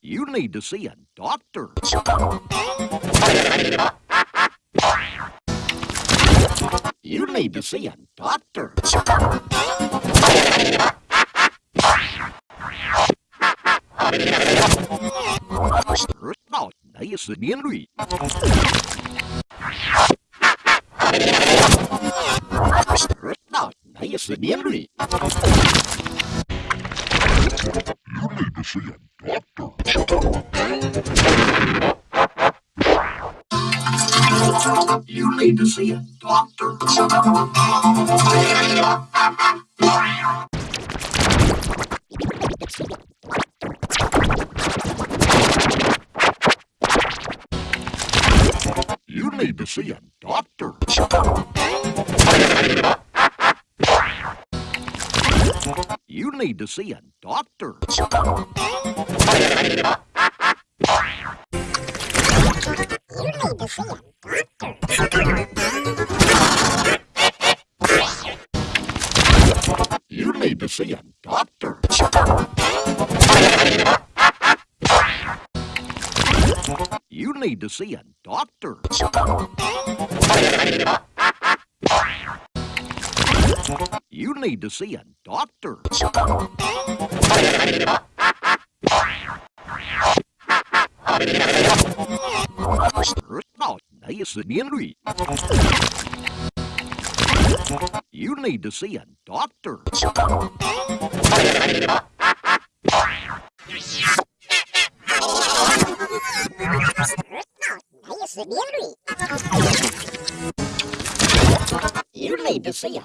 You need to see a doctor. You need to see a doctor. Đó, đấy là sự biến lụy. Đó, đấy là sự biến lụy. You need to see a doctor. You need to see a doctor. You need to see a doctor. You need to see a doctor. You need to see a doctor. You need to see a doctor. Đó, đấy là sự biến lụy. You need to see a doctor. You need to see a